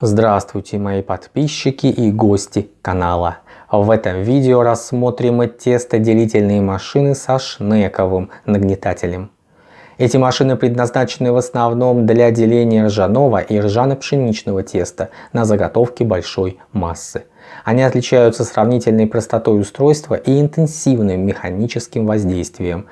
Здравствуйте мои подписчики и гости канала. В этом видео рассмотрим тестоделительные машины со шнековым нагнетателем. Эти машины предназначены в основном для деления ржаного и ржано-пшеничного теста на заготовки большой массы. Они отличаются сравнительной простотой устройства и интенсивным механическим воздействием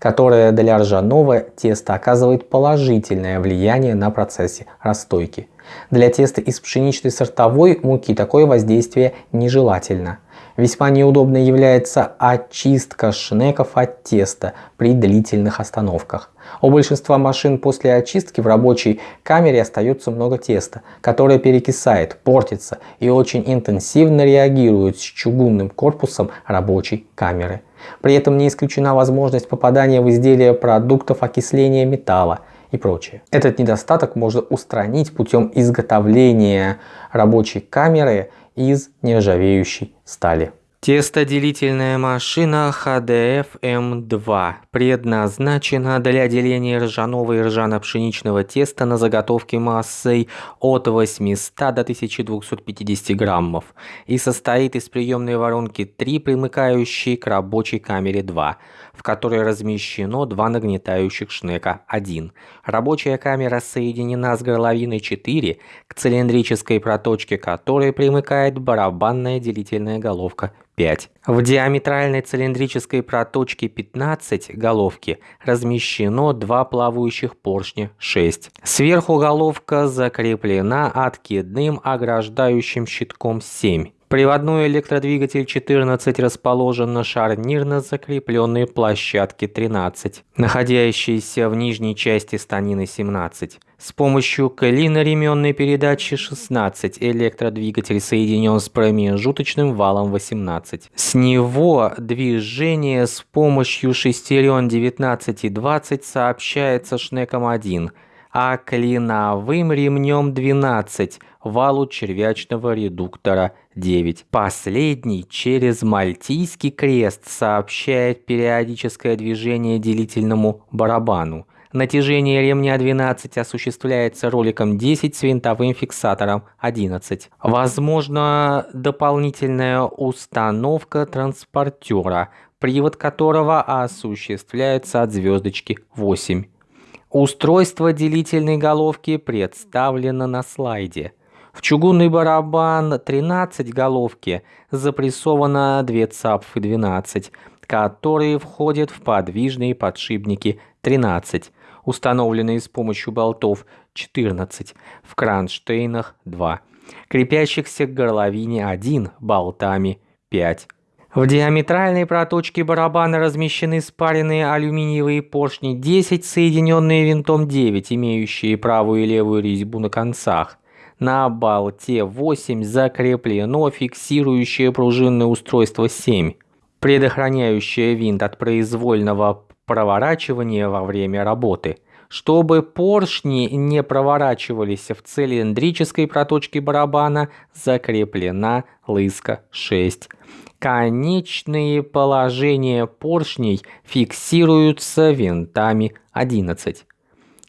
которое для ржаного теста оказывает положительное влияние на процессе расстойки. Для теста из пшеничной сортовой муки такое воздействие нежелательно. Весьма неудобной является очистка шнеков от теста при длительных остановках. У большинства машин после очистки в рабочей камере остается много теста, которое перекисает, портится и очень интенсивно реагирует с чугунным корпусом рабочей камеры. При этом не исключена возможность попадания в изделие продуктов окисления металла и прочее. Этот недостаток можно устранить путем изготовления рабочей камеры из нержавеющей стали. Тестоделительная машина HDF M2 предназначена для деления ржаного и ржано-пшеничного теста на заготовке массой от 800 до 1250 граммов и состоит из приемной воронки 3, примыкающей к рабочей камере 2, в которой размещено два нагнетающих шнека. 1. Рабочая камера соединена с горловиной 4, к цилиндрической проточке которой примыкает барабанная делительная головка 5. В диаметральной цилиндрической проточке 15 головки размещено два плавающих поршня 6. Сверху головка закреплена откидным ограждающим щитком 7. Приводной электродвигатель 14 расположен на шарнирно закрепленной площадке 13, находящейся в нижней части станины 17. С помощью колено-ременной передачи 16 электродвигатель соединен с промежуточным валом 18. С него движение с помощью шестерен 19 и 20 сообщается шнеком 1, а клиновым ремнем 12 валу червячного редуктора 9. Последний через Мальтийский крест сообщает периодическое движение делительному барабану. Натяжение ремня 12 осуществляется роликом 10 с винтовым фиксатором 11. Возможно дополнительная установка транспортера, привод которого осуществляется от звездочки 8. Устройство делительной головки представлено на слайде. В чугунный барабан 13 головки запрессовано 2 цапфы 12, которые входят в подвижные подшипники 13, установленные с помощью болтов 14, в кронштейнах 2, крепящихся к горловине 1 болтами 5. В диаметральной проточке барабана размещены спаренные алюминиевые поршни 10, соединенные винтом 9, имеющие правую и левую резьбу на концах. На болте 8 закреплено фиксирующее пружинное устройство 7, предохраняющее винт от произвольного проворачивания во время работы. Чтобы поршни не проворачивались в цилиндрической проточке барабана, закреплена лыска 6. Конечные положения поршней фиксируются винтами 11.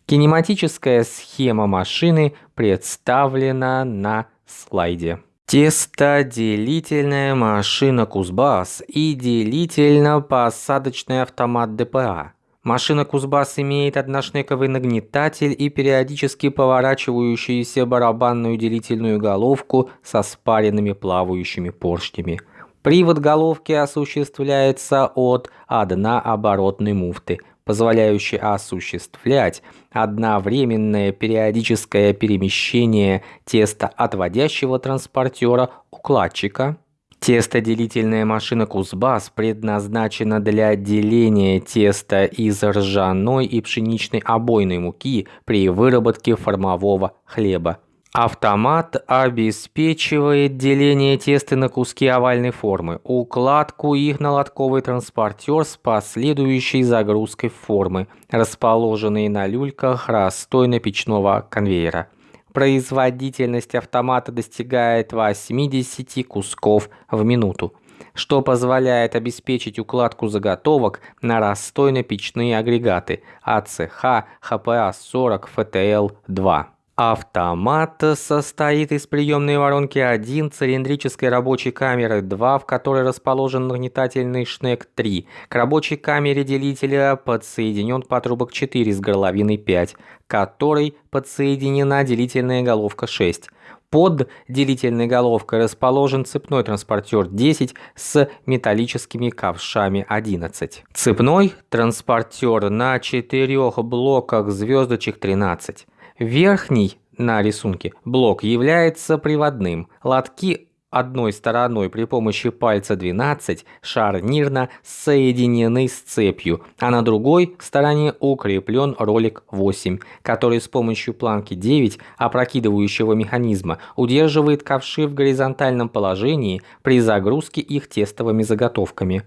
Кинематическая схема машины представлена на слайде. Тестоделительная машина Кузбасс и делительно-посадочный автомат ДПА. Машина Кузбасс имеет одношнековый нагнетатель и периодически поворачивающуюся барабанную делительную головку со спаренными плавающими поршнями. Привод головки осуществляется от однооборотной муфты – позволяющий осуществлять одновременное периодическое перемещение теста отводящего транспортера укладчика. Тестоделительная машина Кузбасс предназначена для деления теста из ржаной и пшеничной обойной муки при выработке формового хлеба. Автомат обеспечивает деление теста на куски овальной формы, укладку их на лотковый транспортер с последующей загрузкой формы, расположенные на люльках расстойно-печного конвейера. Производительность автомата достигает 80 кусков в минуту, что позволяет обеспечить укладку заготовок на расстойно-печные агрегаты АЦХ ХПА-40 ФТЛ-2. Автомат состоит из приемной воронки 1, цилиндрической рабочей камеры 2, в которой расположен нагнетательный шнек 3. К рабочей камере делителя подсоединен патрубок 4 с горловиной 5, к которой подсоединена делительная головка 6. Под делительной головкой расположен цепной транспортер 10 с металлическими ковшами 11. Цепной транспортер на четырех блоках звездочек 13. Верхний на рисунке блок является приводным. Лотки одной стороной при помощи пальца 12 шарнирно соединены с цепью, а на другой стороне укреплен ролик 8, который с помощью планки 9 опрокидывающего механизма удерживает ковши в горизонтальном положении при загрузке их тестовыми заготовками.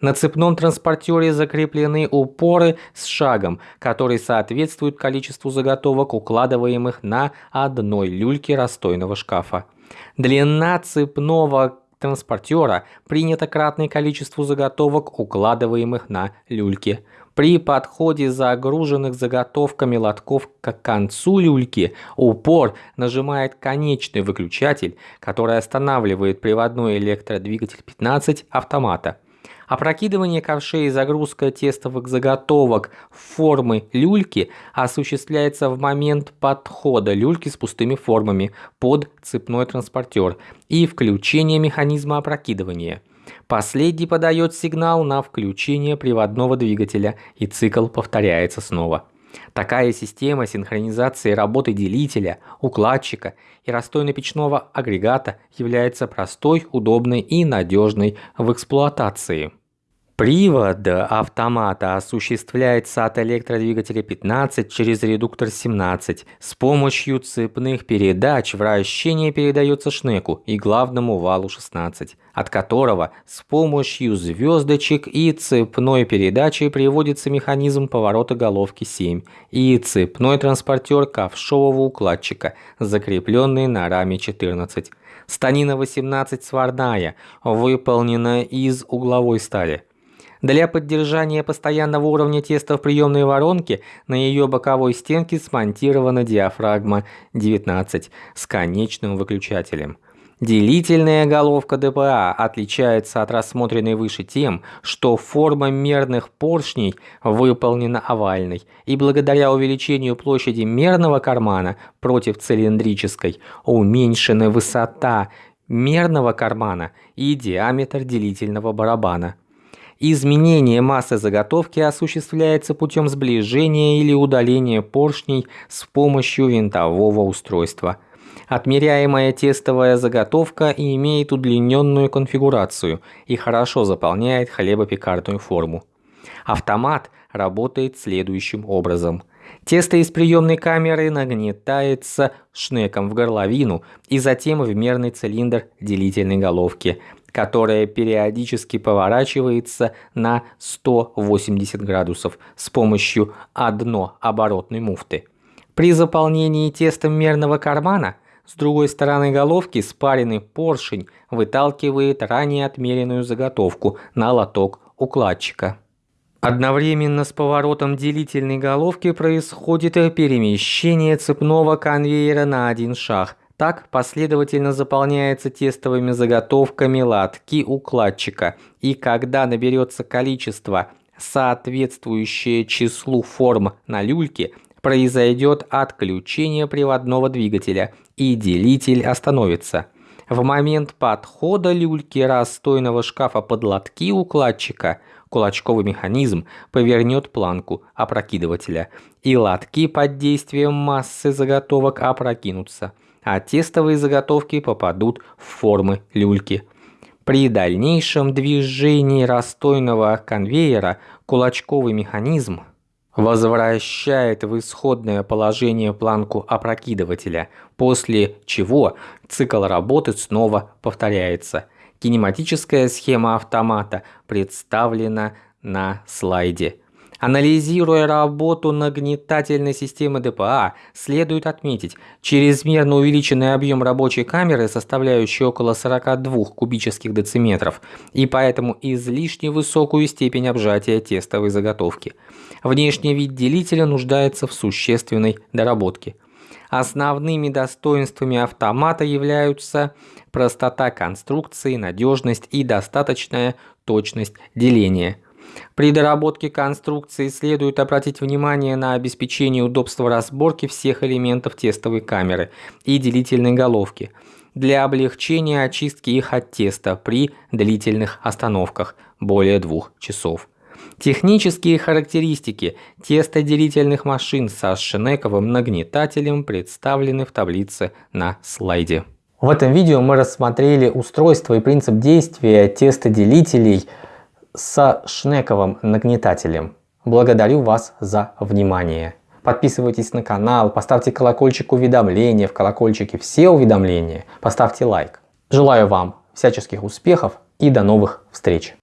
На цепном транспортере закреплены упоры с шагом, который соответствует количеству заготовок, укладываемых на одной люльке расстойного шкафа. Длина цепного транспортера принята кратное количеству заготовок, укладываемых на люльки. При подходе загруженных заготовками лотков к концу люльки упор нажимает конечный выключатель, который останавливает приводной электродвигатель 15 автомата. Опрокидывание ковшей и загрузка тестовых заготовок в формы люльки осуществляется в момент подхода люльки с пустыми формами под цепной транспортер и включение механизма опрокидывания. Последний подает сигнал на включение приводного двигателя и цикл повторяется снова. Такая система синхронизации работы делителя, укладчика и расстойно-печного агрегата является простой, удобной и надежной в эксплуатации. Привод автомата осуществляется от электродвигателя 15 через редуктор 17. С помощью цепных передач вращение передается шнеку и главному валу 16, от которого с помощью звездочек и цепной передачи приводится механизм поворота головки 7 и цепной транспортер ковшового укладчика, закрепленный на раме 14. Станина 18 сварная, выполнена из угловой стали. Для поддержания постоянного уровня теста в приемной воронке на ее боковой стенке смонтирована диафрагма 19 с конечным выключателем. Делительная головка ДПА отличается от рассмотренной выше тем, что форма мерных поршней выполнена овальной, и благодаря увеличению площади мерного кармана против цилиндрической уменьшена высота мерного кармана и диаметр делительного барабана. Изменение массы заготовки осуществляется путем сближения или удаления поршней с помощью винтового устройства. Отмеряемая тестовая заготовка имеет удлиненную конфигурацию и хорошо заполняет хлебопекарную форму. Автомат работает следующим образом. Тесто из приемной камеры нагнетается шнеком в горловину и затем в мерный цилиндр делительной головки, которая периодически поворачивается на 180 градусов с помощью однооборотной муфты. При заполнении тестом мерного кармана с другой стороны головки спаренный поршень выталкивает ранее отмеренную заготовку на лоток укладчика. Одновременно с поворотом делительной головки происходит перемещение цепного конвейера на один шаг, так последовательно заполняется тестовыми заготовками лотки укладчика, и когда наберется количество, соответствующее числу форм на люльке, произойдет отключение приводного двигателя, и делитель остановится. В момент подхода люльки расстойного шкафа под лотки укладчика кулачковый механизм повернет планку опрокидывателя, и лотки под действием массы заготовок опрокинутся а тестовые заготовки попадут в формы люльки. При дальнейшем движении расстойного конвейера кулачковый механизм возвращает в исходное положение планку опрокидывателя, после чего цикл работы снова повторяется. Кинематическая схема автомата представлена на слайде. Анализируя работу нагнетательной системы ДПА, следует отметить, чрезмерно увеличенный объем рабочей камеры, составляющий около 42 кубических дециметров, и поэтому излишне высокую степень обжатия тестовой заготовки. Внешний вид делителя нуждается в существенной доработке. Основными достоинствами автомата являются простота конструкции, надежность и достаточная точность деления. При доработке конструкции следует обратить внимание на обеспечение удобства разборки всех элементов тестовой камеры и делительной головки для облегчения очистки их от теста при длительных остановках более двух часов. Технические характеристики тестоделительных машин со шнековым нагнетателем представлены в таблице на слайде. В этом видео мы рассмотрели устройство и принцип действия тестоделителей со шнековым нагнетателем. Благодарю вас за внимание. Подписывайтесь на канал, поставьте колокольчик уведомления, в колокольчике все уведомления, поставьте лайк. Желаю вам всяческих успехов и до новых встреч!